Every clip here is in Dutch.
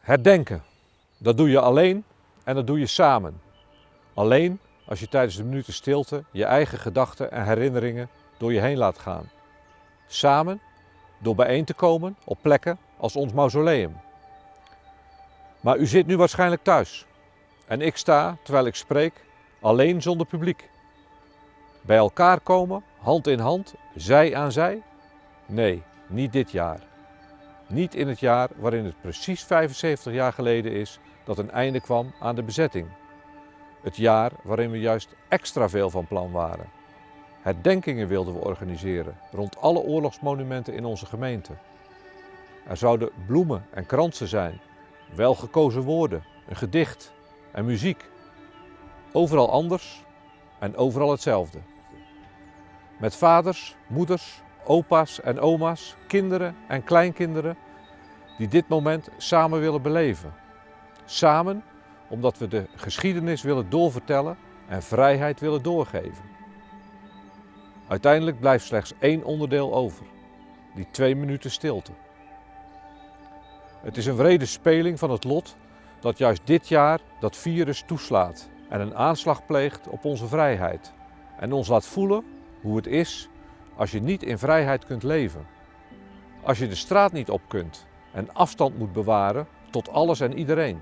Herdenken, dat doe je alleen en dat doe je samen. Alleen als je tijdens de minuten stilte je eigen gedachten en herinneringen door je heen laat gaan. Samen door bijeen te komen op plekken als ons mausoleum. Maar u zit nu waarschijnlijk thuis en ik sta, terwijl ik spreek, alleen zonder publiek. Bij elkaar komen, hand in hand, zij aan zij? Nee, niet dit jaar. Niet in het jaar waarin het precies 75 jaar geleden is dat een einde kwam aan de bezetting. Het jaar waarin we juist extra veel van plan waren. Herdenkingen wilden we organiseren rond alle oorlogsmonumenten in onze gemeente. Er zouden bloemen en kransen zijn, welgekozen woorden, een gedicht en muziek. Overal anders en overal hetzelfde. Met vaders, moeders, opa's en oma's, kinderen en kleinkinderen die dit moment samen willen beleven. Samen omdat we de geschiedenis willen doorvertellen en vrijheid willen doorgeven. Uiteindelijk blijft slechts één onderdeel over, die twee minuten stilte. Het is een wrede speling van het lot dat juist dit jaar dat virus toeslaat en een aanslag pleegt op onze vrijheid en ons laat voelen hoe het is als je niet in vrijheid kunt leven. Als je de straat niet op kunt en afstand moet bewaren tot alles en iedereen.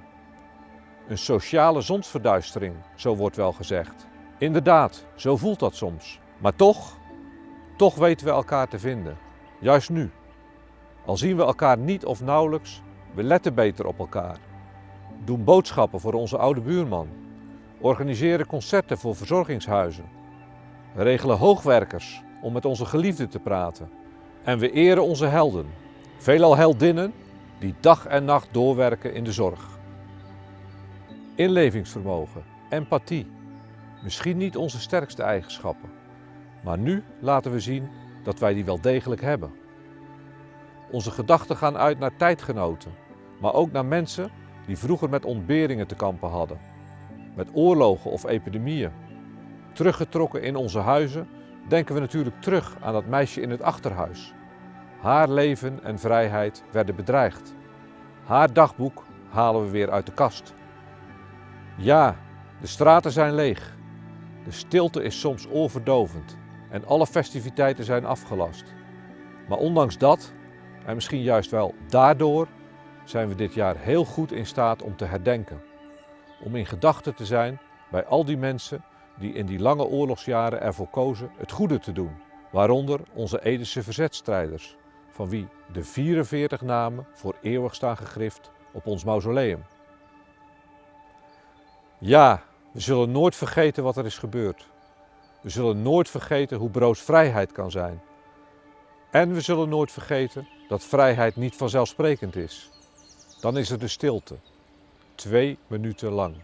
Een sociale zonsverduistering, zo wordt wel gezegd. Inderdaad, zo voelt dat soms. Maar toch, toch weten we elkaar te vinden. Juist nu. Al zien we elkaar niet of nauwelijks, we letten beter op elkaar. Doen boodschappen voor onze oude buurman. Organiseren concerten voor verzorgingshuizen. Regelen hoogwerkers om met onze geliefden te praten. En we eren onze helden, veelal heldinnen die dag en nacht doorwerken in de zorg. Inlevingsvermogen, empathie, misschien niet onze sterkste eigenschappen, maar nu laten we zien dat wij die wel degelijk hebben. Onze gedachten gaan uit naar tijdgenoten, maar ook naar mensen die vroeger met ontberingen te kampen hadden, met oorlogen of epidemieën. Teruggetrokken in onze huizen denken we natuurlijk terug aan dat meisje in het achterhuis. Haar leven en vrijheid werden bedreigd. Haar dagboek halen we weer uit de kast. Ja, de straten zijn leeg. De stilte is soms oorverdovend en alle festiviteiten zijn afgelast. Maar ondanks dat, en misschien juist wel daardoor, zijn we dit jaar heel goed in staat om te herdenken. Om in gedachten te zijn bij al die mensen die in die lange oorlogsjaren ervoor kozen het goede te doen. Waaronder onze Edische verzetstrijders, van wie de 44 namen voor eeuwig staan gegrift op ons mausoleum. Ja, we zullen nooit vergeten wat er is gebeurd. We zullen nooit vergeten hoe broos vrijheid kan zijn. En we zullen nooit vergeten dat vrijheid niet vanzelfsprekend is. Dan is er de stilte, twee minuten lang.